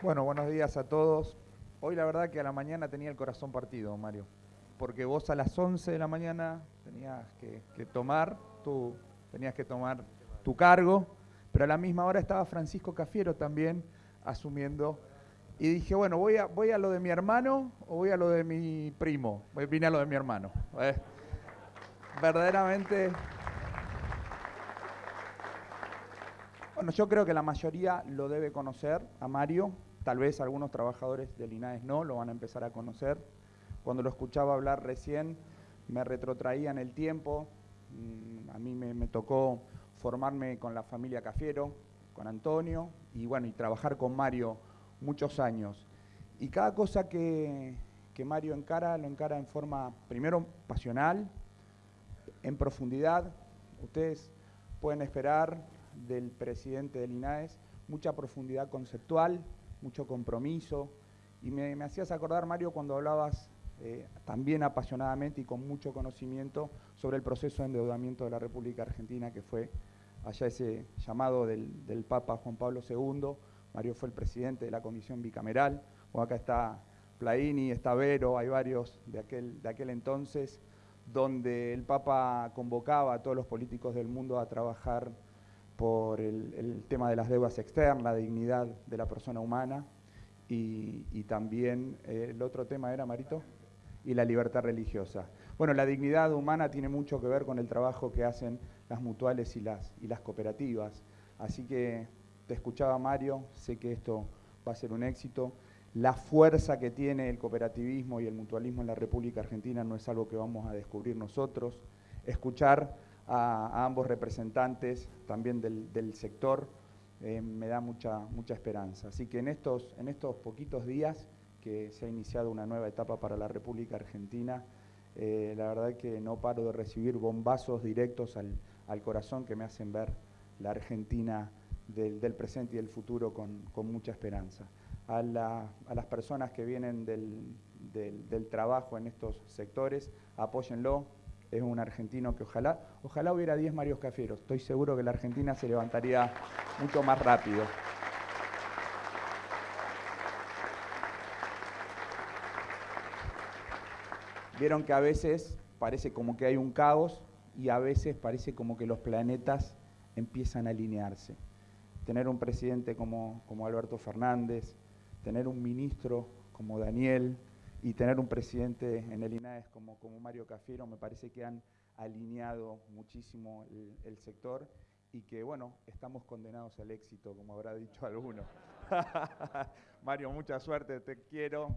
Bueno, buenos días a todos. Hoy la verdad que a la mañana tenía el corazón partido, Mario, porque vos a las 11 de la mañana tenías que, tomar tu, tenías que tomar tu cargo, pero a la misma hora estaba Francisco Cafiero también asumiendo y dije, bueno, voy a, voy a lo de mi hermano o voy a lo de mi primo. Vine a lo de mi hermano. Verdaderamente Bueno, yo creo que la mayoría lo debe conocer a Mario, tal vez algunos trabajadores del INAES no, lo van a empezar a conocer. Cuando lo escuchaba hablar recién, me retrotraía en el tiempo, mm, a mí me, tocó formarme con la familia Cafiero, con Antonio, y bueno, y trabajar con Mario muchos años. Y cada cosa que, que Mario encara, lo encara en forma, primero, pasional, en profundidad. Ustedes pueden esperar del presidente del INAES, mucha profundidad conceptual, mucho compromiso, y me, hacías acordar, Mario, cuando hablabas eh, también apasionadamente y con mucho conocimiento sobre el proceso de endeudamiento de la República Argentina, que fue allá ese llamado del, Papa Juan Pablo II. Mario fue el presidente de la comisión bicameral, o acá está Plaini, está Vero, hay varios de aquel, de aquel entonces, donde el Papa convocaba a todos los políticos del mundo a trabajar por el, tema de las deudas externas, la dignidad de la persona humana y, también eh, el otro tema era, Marito, y la libertad religiosa. Bueno, la dignidad humana tiene mucho que ver con el trabajo que hacen las mutuales y las, y las cooperativas. Así que te escuchaba Mario, sé que esto va a ser un éxito. La fuerza que tiene el cooperativismo y el mutualismo en la República Argentina no es algo que vamos a descubrir nosotros. Escuchar a, ambos representantes también del, sector, eh, me da mucha, mucha esperanza. Así que en estos, en estos poquitos días que se ha iniciado una nueva etapa para la República Argentina, eh, la verdad que no paro de recibir bombazos directos al, corazón que me hacen ver la Argentina del, presente y del futuro con, mucha esperanza. A, las personas que vienen del, del trabajo en estos sectores, apóyenlo, es un argentino que ojalá, ojalá hubiera 10 Marios Cafieros. Estoy seguro que la Argentina se levantaría mucho más rápido. Vieron que a veces parece como que hay un caos y a veces parece como que los planetas empiezan a alinearse. Tener un presidente como, como Alberto Fernández, tener un ministro como Daniel, y tener un presidente en el INAES como, como Mario Cafiero me parece que han alineado muchísimo el, sector y que, bueno, estamos condenados al éxito, como habrá dicho alguno. Mario, mucha suerte, te quiero.